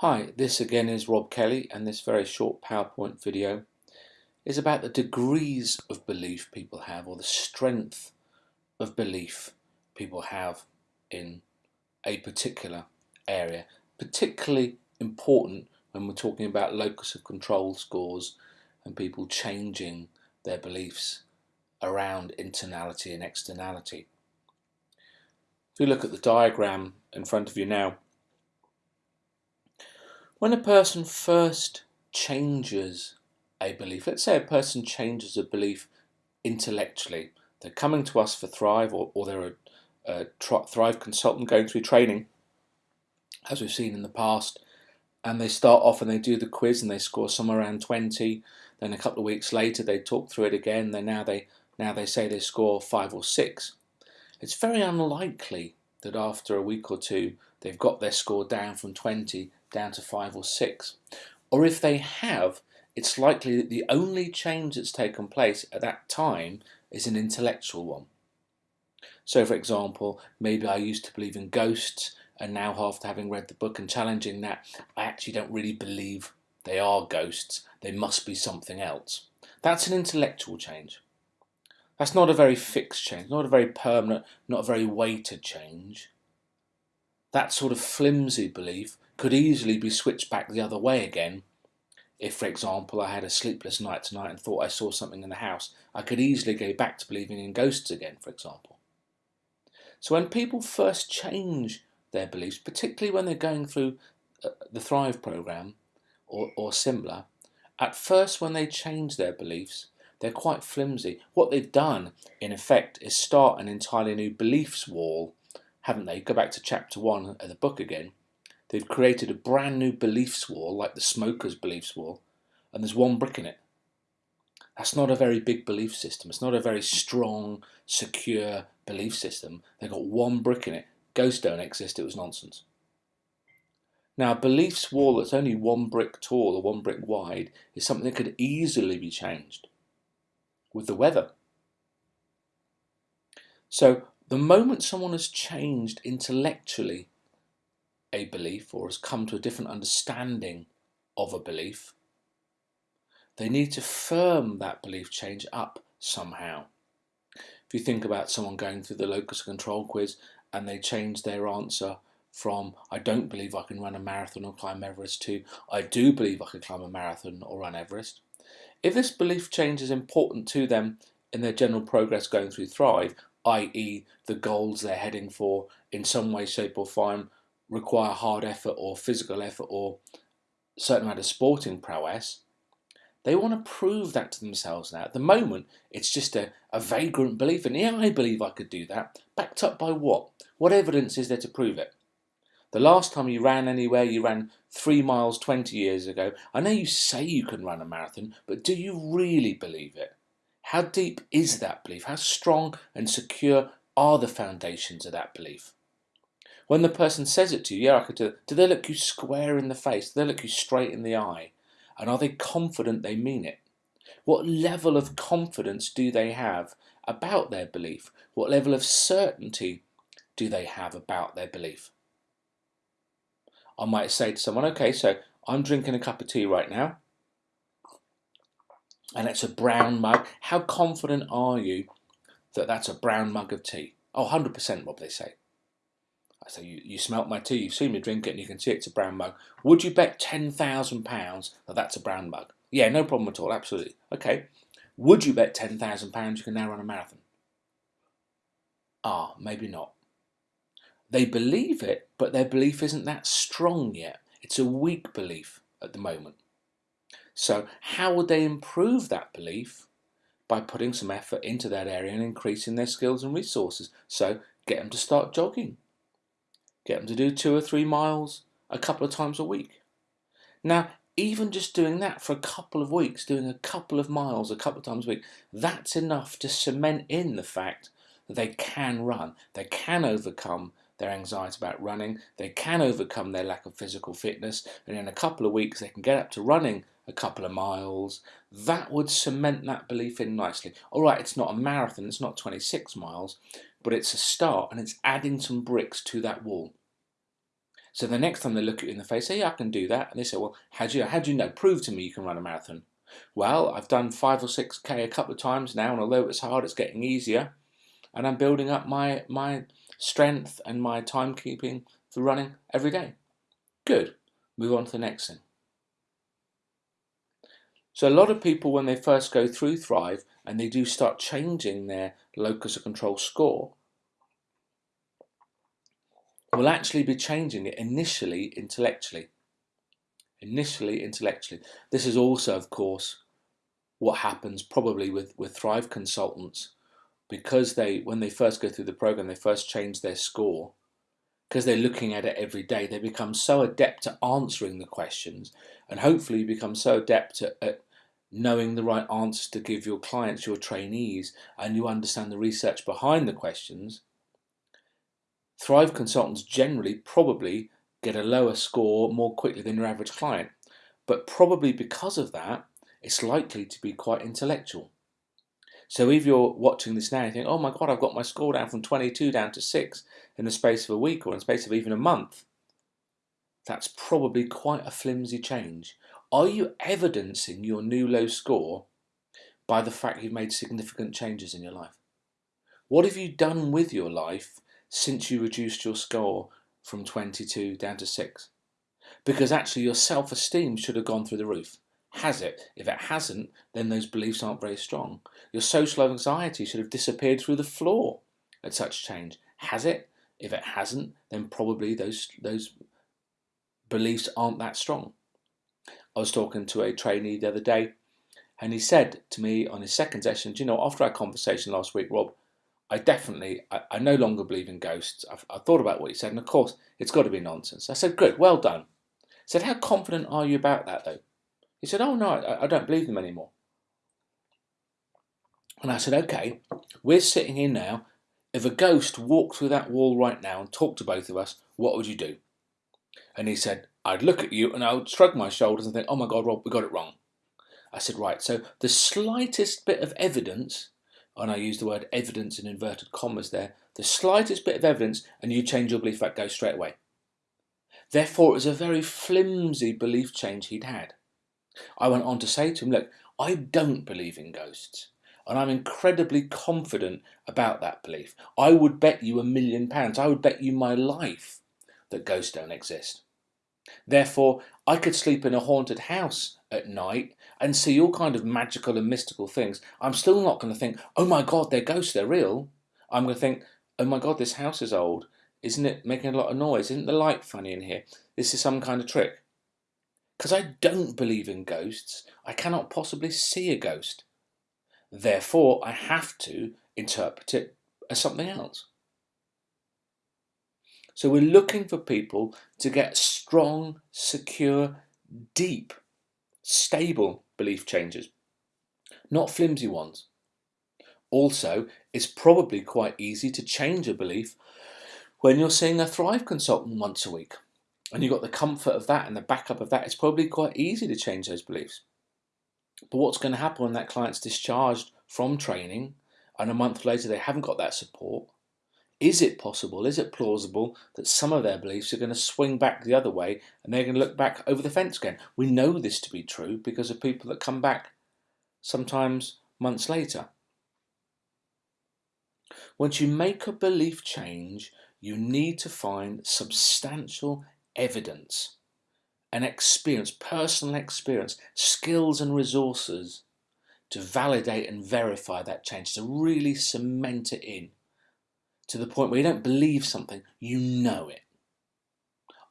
Hi, this again is Rob Kelly and this very short PowerPoint video is about the degrees of belief people have or the strength of belief people have in a particular area. Particularly important when we're talking about locus of control scores and people changing their beliefs around internality and externality. If you look at the diagram in front of you now, when a person first changes a belief, let's say a person changes a belief intellectually, they're coming to us for Thrive or, or they're a, a Thrive consultant going through training, as we've seen in the past, and they start off and they do the quiz and they score somewhere around 20, then a couple of weeks later they talk through it again, then now they, now they say they score 5 or 6. It's very unlikely that after a week or two they've got their score down from 20 down to 5 or 6. Or if they have, it's likely that the only change that's taken place at that time is an intellectual one. So for example, maybe I used to believe in ghosts and now after having read the book and challenging that, I actually don't really believe they are ghosts, they must be something else. That's an intellectual change. That's not a very fixed change, not a very permanent, not a very weighted change. That sort of flimsy belief could easily be switched back the other way again. If, for example, I had a sleepless night tonight and thought I saw something in the house, I could easily go back to believing in ghosts again, for example. So when people first change their beliefs, particularly when they're going through uh, the Thrive program or, or similar, at first when they change their beliefs, they're quite flimsy. What they've done, in effect, is start an entirely new beliefs wall, haven't they? Go back to chapter one of the book again. They've created a brand new beliefs wall, like the smoker's beliefs wall, and there's one brick in it. That's not a very big belief system. It's not a very strong, secure belief system. They've got one brick in it. Ghosts don't exist. It was nonsense. Now, a beliefs wall that's only one brick tall or one brick wide is something that could easily be changed with the weather. So, the moment someone has changed intellectually a belief or has come to a different understanding of a belief, they need to firm that belief change up somehow. If you think about someone going through the locus control quiz and they change their answer from I don't believe I can run a marathon or climb Everest to I do believe I can climb a marathon or run Everest. If this belief change is important to them in their general progress going through Thrive, i.e. the goals they're heading for in some way, shape or form require hard effort or physical effort or a certain amount of sporting prowess, they want to prove that to themselves now. At the moment, it's just a, a vagrant belief, and yeah, I believe I could do that. Backed up by what? What evidence is there to prove it? The last time you ran anywhere, you ran three miles 20 years ago. I know you say you can run a marathon, but do you really believe it? How deep is that belief? How strong and secure are the foundations of that belief? When the person says it to you, yeah, I could do do they look you square in the face? Do they look you straight in the eye? And are they confident they mean it? What level of confidence do they have about their belief? What level of certainty do they have about their belief? I might say to someone, okay, so I'm drinking a cup of tea right now, and it's a brown mug. How confident are you that that's a brown mug of tea? Oh, 100% Rob, they say. I say, you, you smelt my tea, you've seen me drink it and you can see it's a brown mug. Would you bet £10,000 that that's a brown mug? Yeah, no problem at all, absolutely. Okay. Would you bet £10,000 you can now run a marathon? Ah, maybe not. They believe it, but their belief isn't that strong yet. It's a weak belief at the moment. So how would they improve that belief? By putting some effort into that area and increasing their skills and resources. So get them to start jogging. Get them to do two or three miles a couple of times a week. Now, even just doing that for a couple of weeks, doing a couple of miles a couple of times a week, that's enough to cement in the fact that they can run. They can overcome their anxiety about running. They can overcome their lack of physical fitness. And in a couple of weeks, they can get up to running a couple of miles. That would cement that belief in nicely. All right, it's not a marathon, it's not 26 miles, but it's a start and it's adding some bricks to that wall. So the next time they look at you in the face, say, yeah, I can do that. And they say, well, how do you, how do you know? Prove to me you can run a marathon. Well, I've done five or six K a couple of times now, and although it's hard, it's getting easier. And I'm building up my, my strength and my timekeeping for running every day. Good. Move on to the next thing. So a lot of people, when they first go through Thrive and they do start changing their locus of control score, will actually be changing it initially intellectually. Initially intellectually. This is also, of course, what happens probably with, with Thrive consultants because they, when they first go through the program, they first change their score because they're looking at it every day, they become so adept at answering the questions and hopefully you become so adept at, at, knowing the right answers to give your clients, your trainees, and you understand the research behind the questions. Thrive consultants generally probably get a lower score more quickly than your average client, but probably because of that, it's likely to be quite intellectual. So if you're watching this now, and you think, oh my God, I've got my score down from 22 down to 6 in the space of a week or in the space of even a month. That's probably quite a flimsy change. Are you evidencing your new low score by the fact you've made significant changes in your life? What have you done with your life since you reduced your score from 22 down to 6? Because actually your self-esteem should have gone through the roof. Has it? If it hasn't, then those beliefs aren't very strong. Your social anxiety should have disappeared through the floor at such change. Has it? If it hasn't, then probably those, those beliefs aren't that strong. I was talking to a trainee the other day, and he said to me on his second session, Do you know, after our conversation last week, Rob, I definitely, I, I no longer believe in ghosts. I've, I thought about what he said, and of course, it's got to be nonsense. I said, Good, well done. I said, How confident are you about that, though? He said, Oh, no, I, I don't believe them anymore. And I said, Okay, we're sitting here now. If a ghost walked through that wall right now and talked to both of us, what would you do? And he said, I'd look at you and I would shrug my shoulders and think, oh my God, Rob, we got it wrong. I said, right, so the slightest bit of evidence, and I use the word evidence in inverted commas there, the slightest bit of evidence and you change your belief, that goes straight away. Therefore, it was a very flimsy belief change he'd had. I went on to say to him, look, I don't believe in ghosts. And I'm incredibly confident about that belief. I would bet you a million pounds. I would bet you my life that ghosts don't exist. Therefore, I could sleep in a haunted house at night and see all kind of magical and mystical things. I'm still not going to think, oh my God, they're ghosts, they're real. I'm going to think, oh my God, this house is old. Isn't it making a lot of noise? Isn't the light funny in here? This is some kind of trick. Because I don't believe in ghosts, I cannot possibly see a ghost. Therefore, I have to interpret it as something else. So we're looking for people to get strong, secure, deep, stable belief changes, not flimsy ones. Also, it's probably quite easy to change a belief when you're seeing a Thrive consultant once a week and you've got the comfort of that and the backup of that, it's probably quite easy to change those beliefs. But what's going to happen when that client's discharged from training and a month later they haven't got that support is it possible, is it plausible that some of their beliefs are going to swing back the other way and they're going to look back over the fence again? We know this to be true because of people that come back sometimes months later. Once you make a belief change, you need to find substantial evidence and experience, personal experience, skills and resources to validate and verify that change, to really cement it in to the point where you don't believe something, you know it.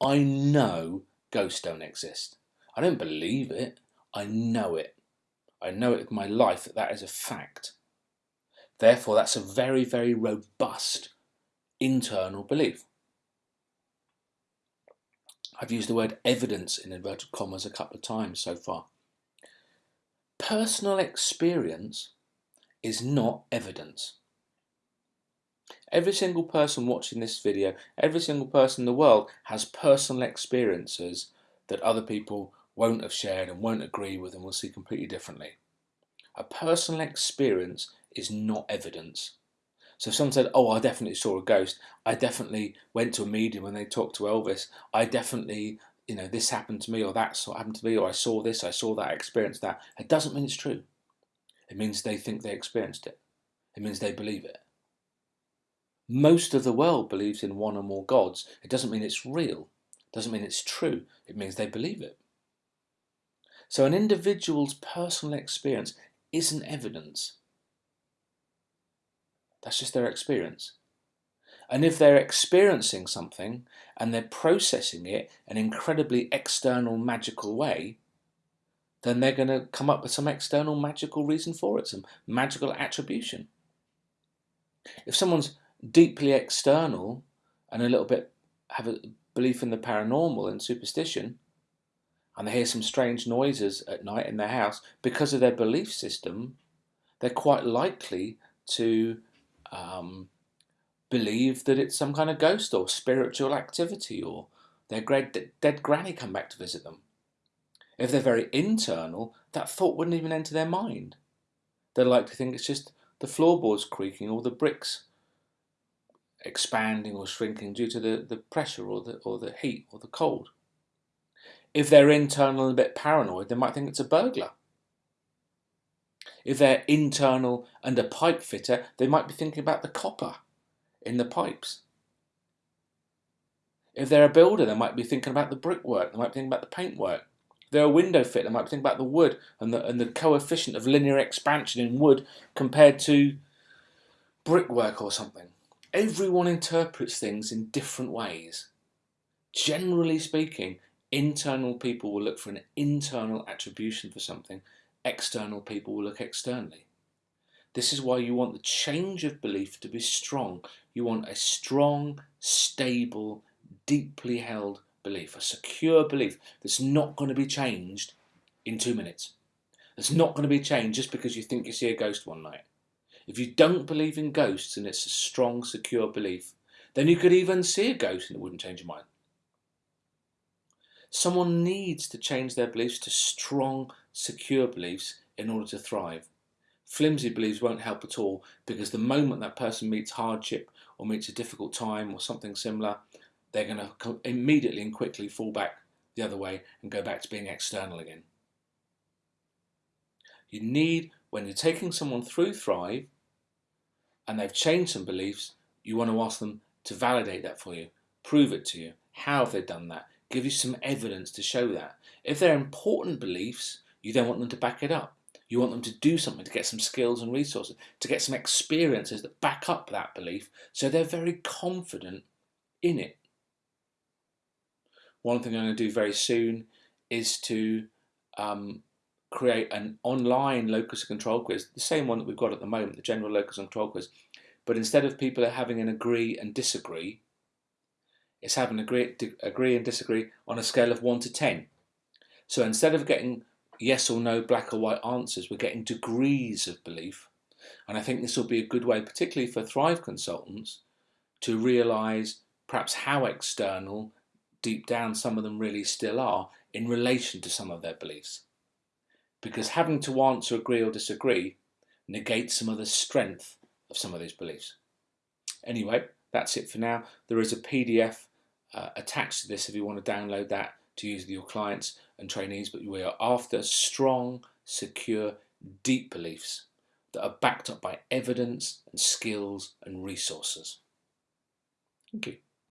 I know ghosts don't exist. I don't believe it, I know it. I know it with my life that that is a fact. Therefore, that's a very, very robust internal belief. I've used the word evidence in inverted commas a couple of times so far. Personal experience is not evidence. Every single person watching this video, every single person in the world has personal experiences that other people won't have shared and won't agree with and will see completely differently. A personal experience is not evidence. So if someone said, "Oh, I definitely saw a ghost. I definitely went to a medium when they talked to Elvis. I definitely, you know, this happened to me, or that happened to me, or I saw this, I saw that, I experienced that," it doesn't mean it's true. It means they think they experienced it. It means they believe it. Most of the world believes in one or more gods. It doesn't mean it's real. It doesn't mean it's true. It means they believe it. So an individual's personal experience isn't evidence. That's just their experience. And if they're experiencing something and they're processing it an incredibly external, magical way, then they're going to come up with some external magical reason for it, some magical attribution. If someone's deeply external and a little bit have a belief in the paranormal and superstition, and they hear some strange noises at night in their house, because of their belief system, they're quite likely to um, believe that it's some kind of ghost or spiritual activity or their dead granny come back to visit them. If they're very internal, that thought wouldn't even enter their mind. They're likely to think it's just the floorboards creaking or the bricks expanding or shrinking due to the, the pressure or the, or the heat or the cold. If they're internal and a bit paranoid, they might think it's a burglar. If they're internal and a pipe fitter, they might be thinking about the copper in the pipes. If they're a builder, they might be thinking about the brickwork, they might be thinking about the paintwork. If they're a window fitter, they might be thinking about the wood and the, and the coefficient of linear expansion in wood compared to brickwork or something. Everyone interprets things in different ways. Generally speaking, internal people will look for an internal attribution for something external people will look externally. This is why you want the change of belief to be strong. You want a strong, stable, deeply held belief, a secure belief that's not going to be changed in two minutes. That's not going to be changed just because you think you see a ghost one night. If you don't believe in ghosts and it's a strong, secure belief, then you could even see a ghost and it wouldn't change your mind. Someone needs to change their beliefs to strong, secure beliefs in order to thrive. Flimsy beliefs won't help at all because the moment that person meets hardship or meets a difficult time or something similar, they're going to immediately and quickly fall back the other way and go back to being external again. You need, when you're taking someone through Thrive and they've changed some beliefs, you want to ask them to validate that for you, prove it to you. How have they done that? give you some evidence to show that. If they're important beliefs, you then want them to back it up. You want them to do something to get some skills and resources, to get some experiences that back up that belief so they're very confident in it. One thing I'm going to do very soon is to um, create an online locus of control quiz, the same one that we've got at the moment, the general locus of control quiz. But instead of people having an agree and disagree, it's having agree, agree and disagree on a scale of 1 to 10. So instead of getting yes or no, black or white answers, we're getting degrees of belief. And I think this will be a good way, particularly for Thrive consultants, to realise perhaps how external, deep down, some of them really still are in relation to some of their beliefs. Because having to answer agree or disagree negates some of the strength of some of these beliefs. Anyway, that's it for now. There is a PDF uh, attached to this if you want to download that to use with your clients and trainees. But we are after strong, secure, deep beliefs that are backed up by evidence and skills and resources. Thank you.